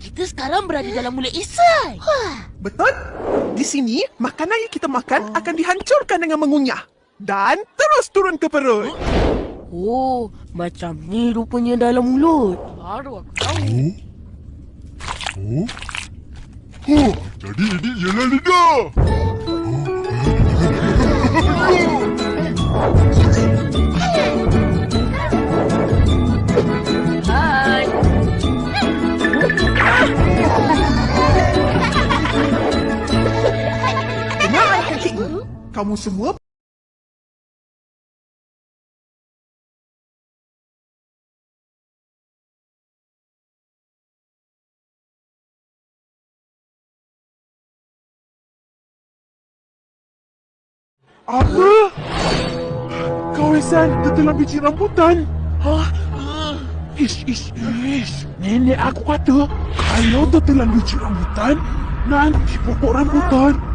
kita sekarang berada dalam mulut. Wah. Betul? Di sini, makanan yang kita makan akan dihancurkan dengan mengunyah. Dan terus turun ke perut. Oh, macam ni rupanya dalam mulut. Baru aku tahu. Oh? Oh, jadi ini ialah lidah. Kamu semua Apa? Kau Isan tertelan biji rambutan? Hah? Ish, ish, ish. Nenek aku kata, kalau tertelan biji rambutan, nanti pokok rambutan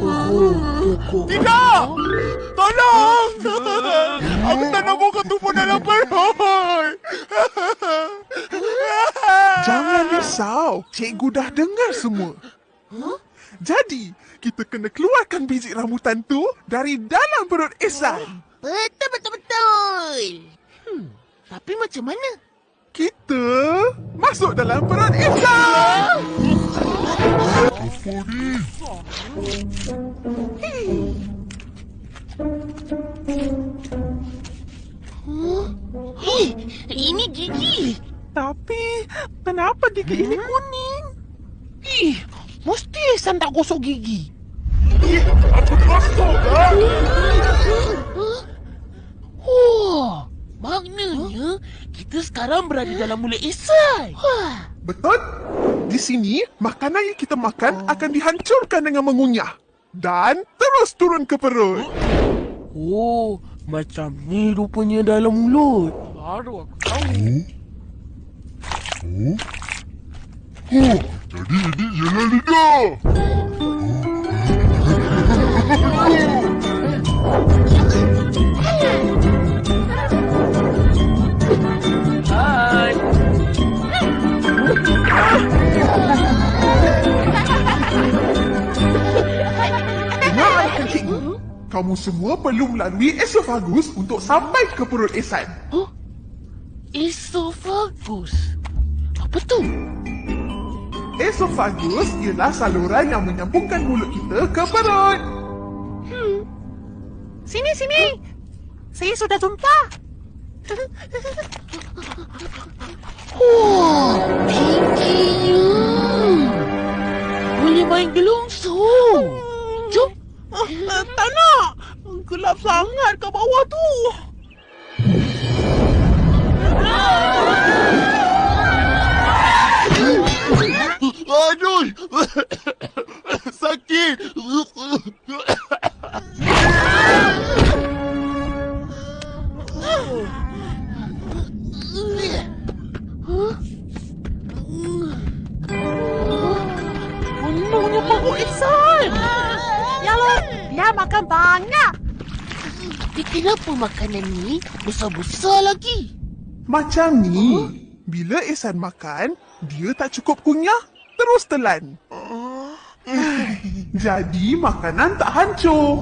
ha. Tidak! Tolong! Aku tak nak buka tumbuh dalam perut! Jangan risau. Cikgu dah dengar semua. Jadi, kita kena keluarkan biji rambutan tu dari dalam perut Ihsan. Betul, betul, betul. Hmm, tapi macam mana? Kita masuk dalam perut Ihsan. Hei, ini gigi. Tapi, kenapa gigi ini kuning? Ih, mesti Ihsan tak gosok gigi. Oh, maknanya kita sekarang berada dalam mulut Ihsan. Wah. Betul? Di sini, makanan yang kita makan akan dihancurkan dengan mengunyah. Dan terus turun ke perut. Oh, macam ni rupanya dalam mulut. Baru aku tahu. Oh? Oh, jadi ini ialah lidah. Kamu semua perlu melalui esofagus untuk sampai ke perut Ihsan. Huh? Esophagus. Apa tu? Esofagus ialah saluran yang menyambungkan mulut kita ke perut. Sini, sini. Saya sudah jumpa. Wah, tingginya. Boleh main gelongsong. Jom. Uh, tak nak. Gelap sangat kat bawah tu. Aduh! Sakit! Makanan ni besar-besar lagi? Macam ni. Bila Ihsan makan, dia tak cukup kunyah, terus telan. Jadi makanan tak hancur.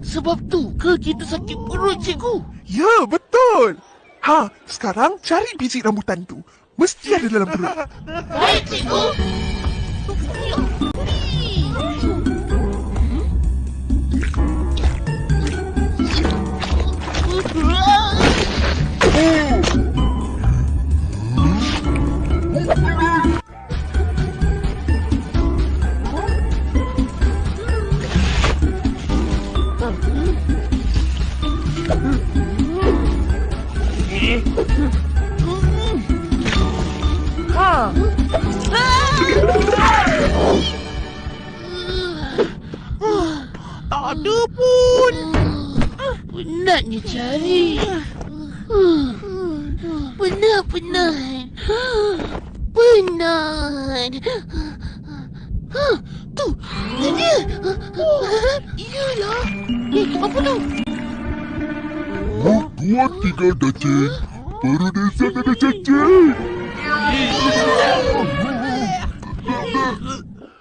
Sebab tu ke kita sakit perut, cikgu? Ya, betul. Ha, sekarang cari biji rambutan tu. Mesti ada dalam perut. Baik, cikgu. Ada pun. Penatnya cari. Penat, penat. Penat Tu, ada dia ha, ha, Yalah Eh, apa tu? Dua tiga cacing. Baru desa ada cacing.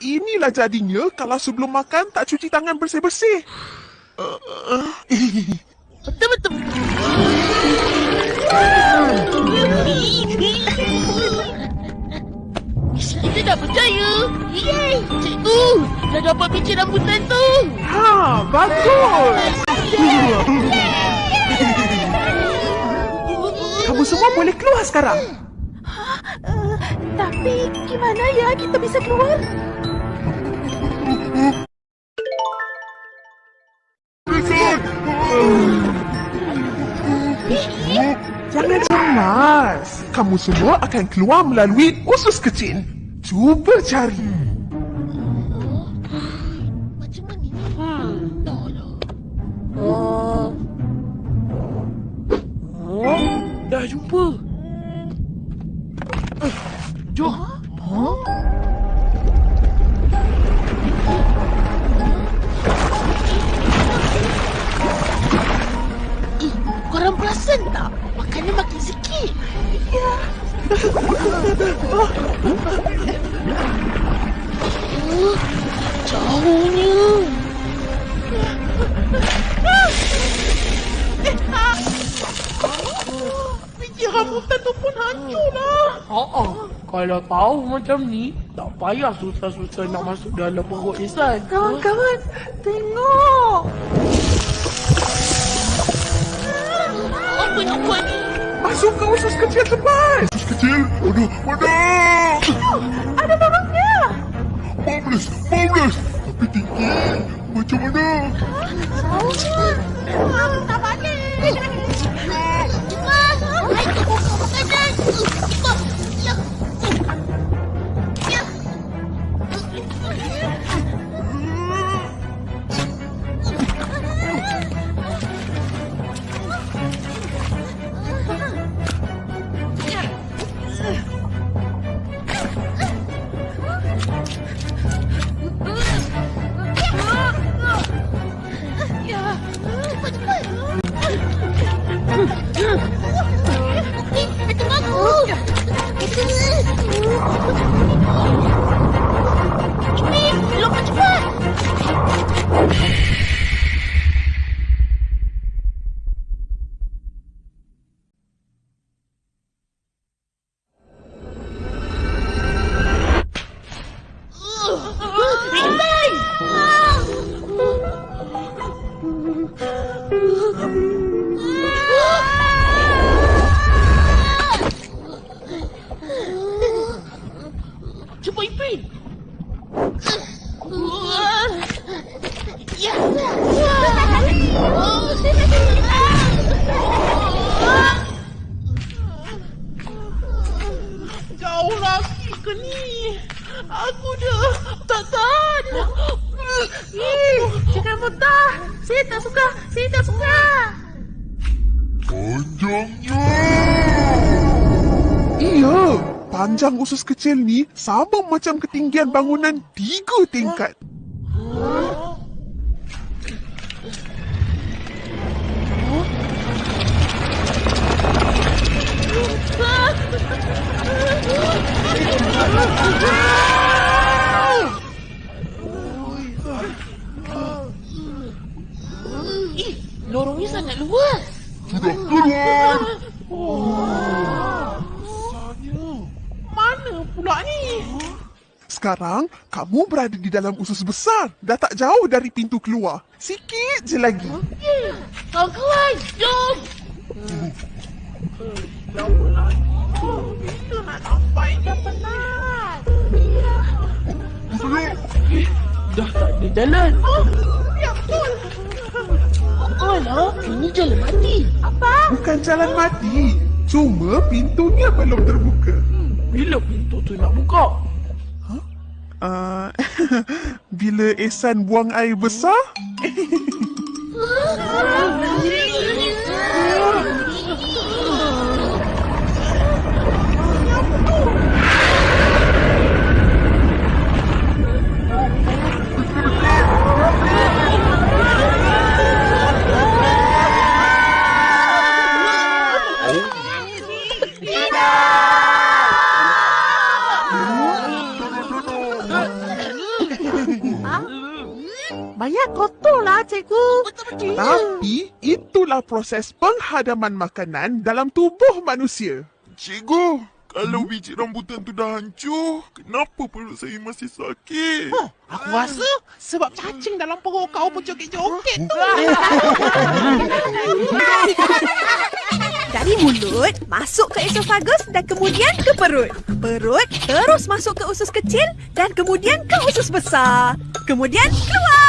Inilah jadinya kalau sebelum makan tak cuci tangan bersih-bersih. Betul-betul. Kita dah percaya. Yeay, cikgu. Dah dapat biji rambutan tu. Ha, bagus. Kamu semua boleh keluar sekarang. Tapi gimana ya kita bisa keluar? Jangan cemas. Kamu semua akan keluar melalui usus kecil. Cuba cari. Perasan tak? Makannya makin sikit. Ya. Oh, jauhnya. Biji rambutan tu pun hancur lah. Oh, oh. Kalau tahu macam ni, tak payah susah-susah nak masuk dalam perut Ihsan. Kawan-kawan, tengok. Apa nak buat ni? Masuk ke usus kecil cepat. Kecil. Aduh, mana? Ada barangnya. Marvelous, marvelous. Tapi tinggi. Macam mana? Tak balik. Cepat. Aku dah tak tahan. Jangan muntah. Saya tak suka. Saya tak suka. Panjangnya. Iya. Panjang usus kecil ni sama macam ketinggian bangunan tiga tingkat. Pula ni? Sekarang, kamu berada di dalam usus besar. Dah tak jauh dari pintu keluar. Sikit je lagi. Kawan-kawan, jom. Kita nak sampai ni. Penat. Dah tak ada jalan. Ya betul. Alah, ini jalan mati. Apa? Bukan jalan mati. Cuma pintunya belum terbuka. Bila pintu tu nak buka? Uh, bila Ehsan buang air besar? Banyak kotor lah, cikgu. Tapi itulah proses penghadaman makanan dalam tubuh manusia. Cikgu, kalau biji rambutan tu dah hancur, kenapa perut saya masih sakit? Oh, aku rasa sebab cacing dalam perut kau pun joget-joget tu. Dari mulut, masuk ke esofagus dan kemudian ke perut. Perut terus masuk ke usus kecil dan kemudian ke usus besar. Kemudian keluar.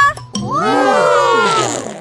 Uou!